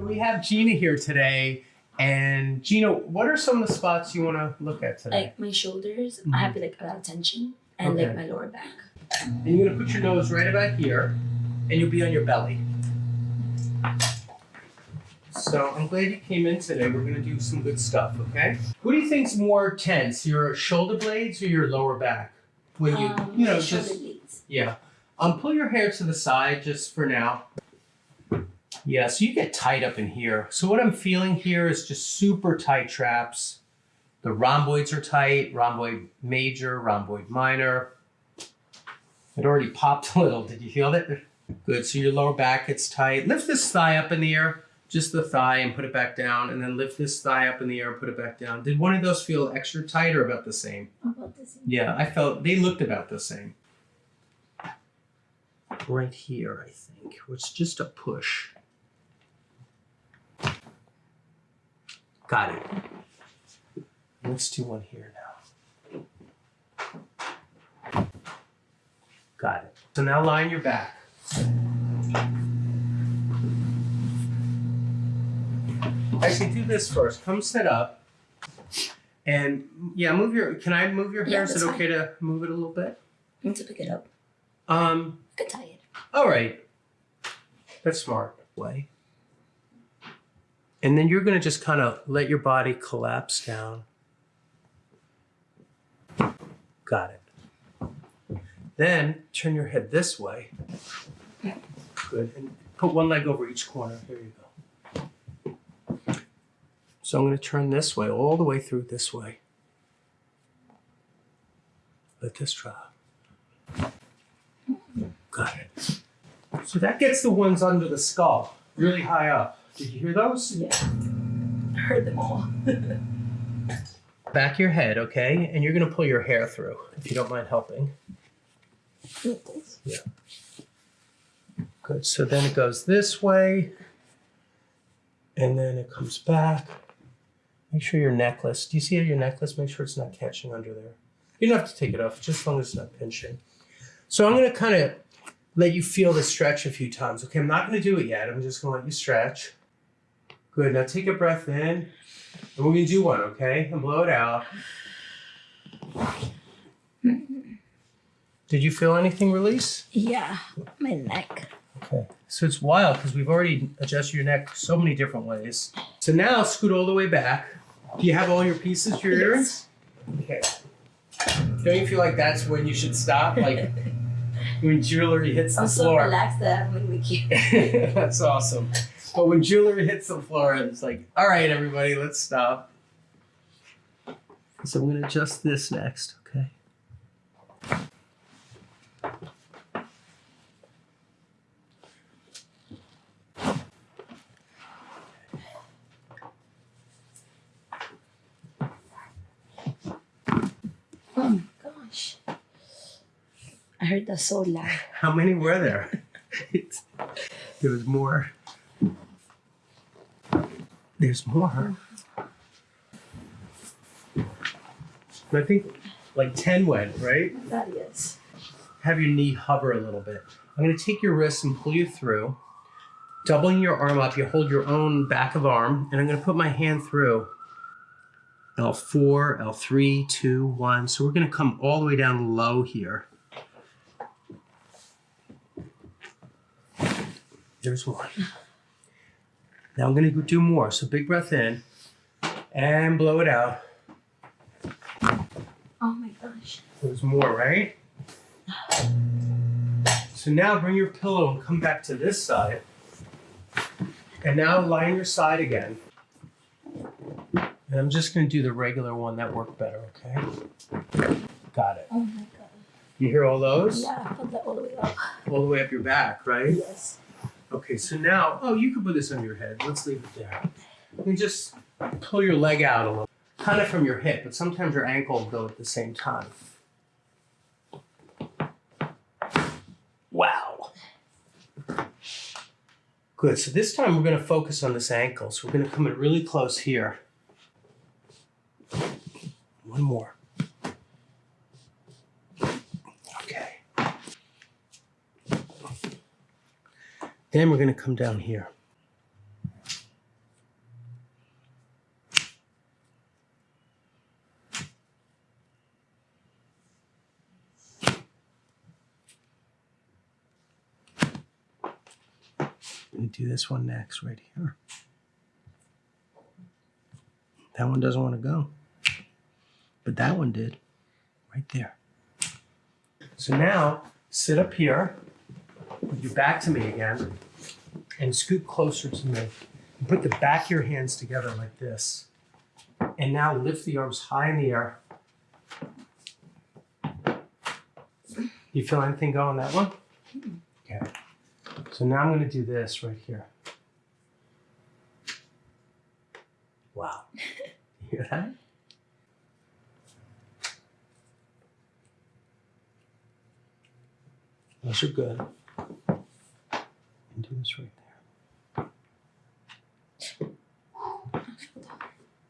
We have Gina here today. And Gina, what are some of the spots you want to look at today? Like my shoulders, Mhm. I have like a lot of tension, and Okay. like my lower back. And you're gonna put your nose right about here, and you'll be on your belly. So I'm glad you came in today. We're gonna do some good stuff, okay? Who do you think's more tense, your shoulder blades or your lower back? When you, um, you know, just blades. yeah. Um, pull your hair to the side just for now. Yeah, so you get tight up in here. So what I'm feeling here is just super tight traps. The rhomboids are tight, rhomboid major, rhomboid minor. It already popped a little. Did you feel it? Good. So your lower back gets tight. Lift this thigh up in the air, just the thigh, and put it back down. And then lift this thigh up in the air and put it back down. Did one of those feel extra tight or about the same? About the same. Yeah, I felt they looked about the same. Right here, I think, was just a push. Got it. Let's do one here now. Got it. So now lie on your back. Actually, do this first. Come sit up. And yeah, move your. Can I move your hair? Yeah, Is it that's okay to move it a little bit? I need to pick it up. Um. I could tie it. All right. That's smart. Way. And then you're gonna just kind of let your body collapse down. Got it. Then turn your head this way. Good. And put one leg over each corner. Here you go. So I'm going to turn this way, all the way through this way. Let this drop. Got it. So that gets the ones under the skull, really high up. Did you hear those? Yeah. I heard them all. Back your head, okay? And you're going to pull your hair through, if you don't mind helping. Yeah. Good. So then it goes this way, and then it comes back. Make sure your necklace. Do you see your necklace? Make sure it's not catching under there. You don't have to take it off, just as long as it's not pinching. So I'm going to kind of let you feel the stretch a few times. Okay, I'm not going to do it yet. I'm just going to let you stretch. Good. Now take a breath in, and we're to do one. Okay, and blow it out. Did you feel anything release? Yeah, my neck. Okay. So it's wild because we've already adjusted your neck so many different ways. So now scoot all the way back. Do you have all your pieces for your earrings? Okay. Don't you feel like that's when you should stop? Like when jewelry hits the I'm so relaxed that I'm that's awesome. But when jewelry hits the floor, it's like, all right, everybody, let's stop. So I'm going to adjust this next, okay? Oh my gosh. I heard that so loud. How many were there? there was more. There's more. I think like 10 went, right? That is. Have your knee hover a little bit. I'm going to take your wrist and pull you through. Doubling your arm up, you hold your own back of arm, and I'm going to put my hand through. L4, L3, 2, 1. So we're going to come all the way down low here. There's one. Now I'm going to do more. So big breath in and blow it out. Oh my gosh. There's more, right? So now bring your pillow and come back to this side. And now lie on your side again. And I'm just going to do the regular one that worked better, okay? Got it. Oh my god. You hear all those? Yeah, I felt that all the way up. All the way up your back, right? Yes. Okay, so now, oh, you can put this on your head. Let's leave it there. And just pull your leg out a little, kind of from your hip, but sometimes your ankle will go at the same time. Wow. Good, so this time we're going to focus on this ankle. So we're going to come in really close here. One more. Then we're going to come down here. I'm do this one next right here. That one doesn't want to go. But that one did right there. So now sit up here with your back to me again, and scoot closer to me. And put the back of your hands together like this. And now lift the arms high in the air. You feel anything going that one? Okay. So now I'm going to do this right here. Wow. You hear that? Those are good. This right.